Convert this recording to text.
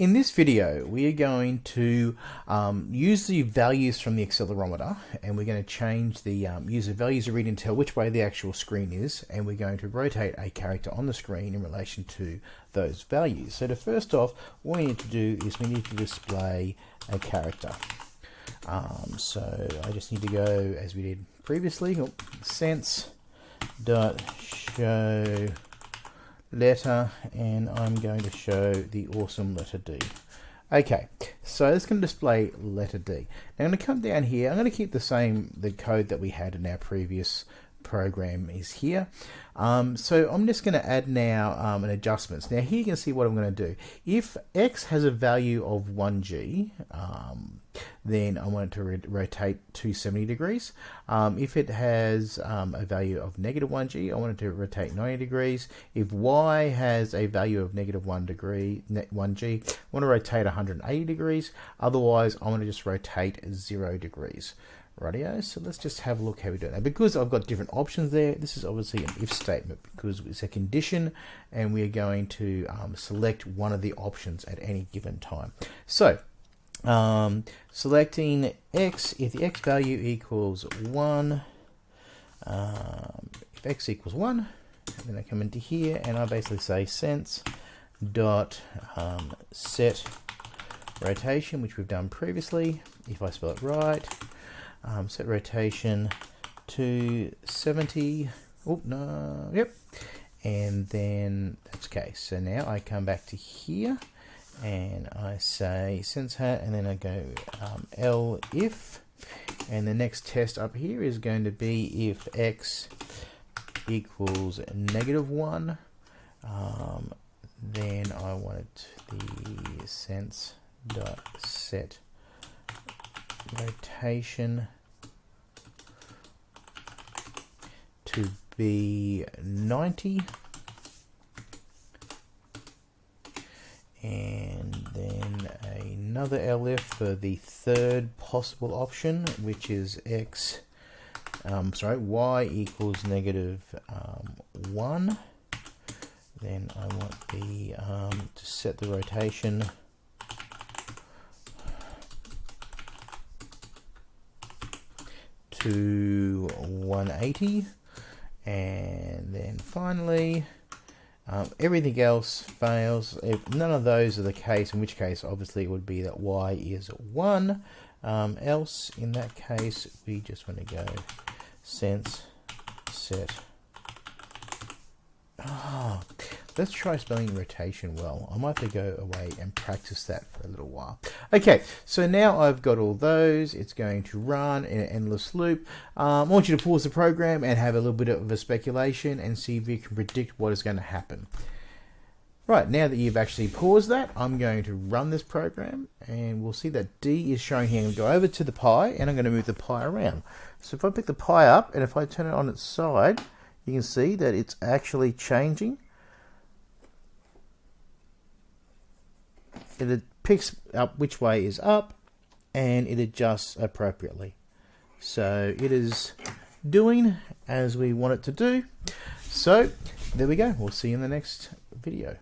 In this video, we are going to um, use the values from the accelerometer and we're going to change the um, user values to read and tell which way the actual screen is and we're going to rotate a character on the screen in relation to those values. So to first off, what we need to do is we need to display a character. Um, so I just need to go as we did previously, oh, sense dot show letter and I'm going to show the awesome letter D. Okay, so it's going to display letter D. Now I'm going to come down here. I'm going to keep the same the code that we had in our previous program is here. Um, so I'm just going to add now um, an adjustments. Now here you can see what I'm going to do. If x has a value of 1g, um, then I want it to rotate 270 degrees. Um, if it has um, a value of negative 1g, I want it to rotate 90 degrees. If y has a value of negative 1 degree, 1g, I want to rotate 180 degrees. Otherwise, I want to just rotate 0 degrees radio. So let's just have a look how we do it. Now, because I've got different options there, this is obviously an if statement because it's a condition and we're going to um, select one of the options at any given time. So um, selecting x, if the x value equals 1, um, if x equals 1, then I come into here and I basically say sense dot um, set rotation, which we've done previously, if I spell it right, um, set rotation to 70 oh no yep. And then that's okay so now I come back to here and I say sense hat and then I go um, L if. And the next test up here is going to be if x equals negative 1 um, then I want the sense dot set rotation to be 90 and then another elif for the third possible option which is X um, sorry Y equals negative um, 1 then I want the um, to set the rotation. To 180 and then finally um, everything else fails. If none of those are the case in which case obviously it would be that y is 1 um, else in that case we just want to go sense set. Oh, Let's try spelling rotation well. I might have to go away and practice that for a little while. Okay, so now I've got all those. It's going to run in an endless loop. Um, I want you to pause the program and have a little bit of a speculation and see if you can predict what is going to happen. Right, now that you've actually paused that, I'm going to run this program and we'll see that D is showing here. I'm going to go over to the pi and I'm going to move the pi around. So if I pick the pi up and if I turn it on its side, you can see that it's actually changing it picks up which way is up and it adjusts appropriately. So it is doing as we want it to do. So there we go. We'll see you in the next video.